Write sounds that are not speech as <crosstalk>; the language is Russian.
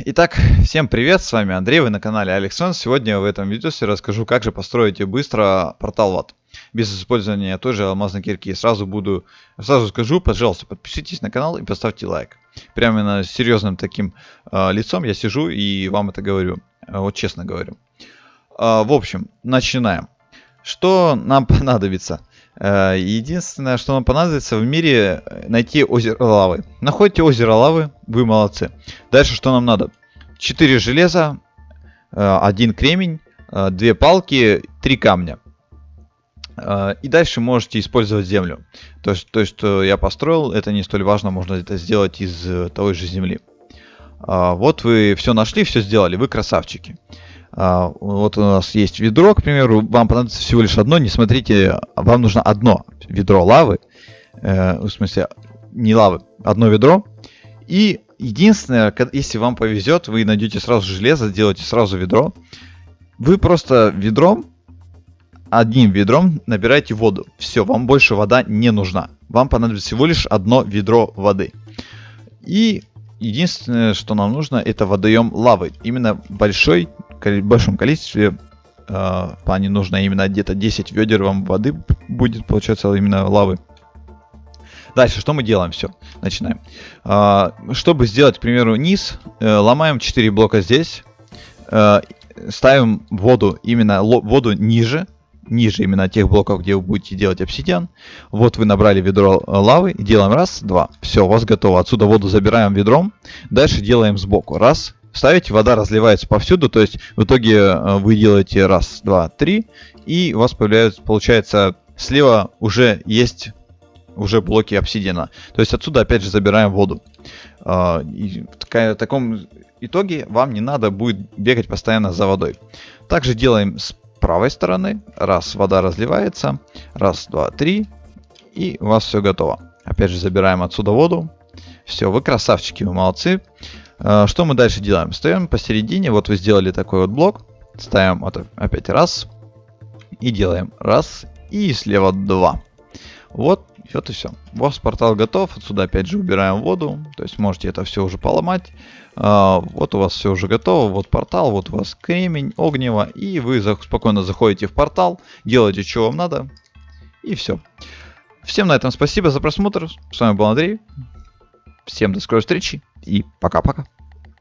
Итак, всем привет, с вами Андрей, вы на канале Алексон. Сегодня в этом видео я расскажу, как же построить быстро портал ват без использования той же алмазной кирки. Сразу буду, сразу скажу, пожалуйста, подпишитесь на канал и поставьте лайк. Прямо на серьезным таким э, лицом я сижу и вам это говорю, э, вот честно говорю. Э, в общем, начинаем. Что нам <laughs> понадобится? Э, единственное, что нам понадобится в мире, э, найти озеро лавы. Находите озеро лавы, вы молодцы. Дальше что нам надо? 4 железа, 1 э, кремень, 2 палки, 3 камня. И дальше можете использовать землю. То есть, то, что я построил, это не столь важно, можно это сделать из той же земли. Вот вы все нашли, все сделали, вы красавчики. А, вот у нас есть ведро, к примеру, вам понадобится всего лишь одно, не смотрите, вам нужно одно ведро лавы, э, в смысле, не лавы, одно ведро. И единственное, если вам повезет, вы найдете сразу железо, сделаете сразу ведро. Вы просто ведром, одним ведром набираете воду. Все, вам больше вода не нужна. Вам понадобится всего лишь одно ведро воды. И единственное, что нам нужно, это водоем лавы. Именно большой большом количестве э, в плане нужно именно где-то 10 ведер вам воды будет получаться именно лавы. Дальше, что мы делаем? Все, начинаем. Э, чтобы сделать, к примеру, низ, э, ломаем 4 блока здесь, э, ставим воду, именно воду ниже, ниже именно тех блоков, где вы будете делать обсидиан. Вот вы набрали ведро лавы, делаем раз, два. Все, у вас готово. Отсюда воду забираем ведром. Дальше делаем сбоку. Раз, ставите, вода разливается повсюду, то есть в итоге э, вы делаете раз, два, три, и у вас появляется, получается, слева уже есть уже блоки обсидиана. То есть отсюда опять же забираем воду. А, и в таком итоге вам не надо будет бегать постоянно за водой. Также делаем с правой стороны. Раз, вода разливается. Раз, два, три. И у вас все готово. Опять же забираем отсюда воду. Все, вы красавчики, вы молодцы. А, что мы дальше делаем? Ставим посередине, вот вы сделали такой вот блок, ставим опять раз, и делаем раз, и слева два. Вот, вот и все. У вас портал готов, отсюда опять же убираем воду, то есть можете это все уже поломать. А, вот у вас все уже готово, вот портал, вот у вас кремень, огнево, и вы спокойно заходите в портал, делаете, что вам надо, и все. Всем на этом спасибо за просмотр, с вами был Андрей, всем до скорой встречи, и пока-пока.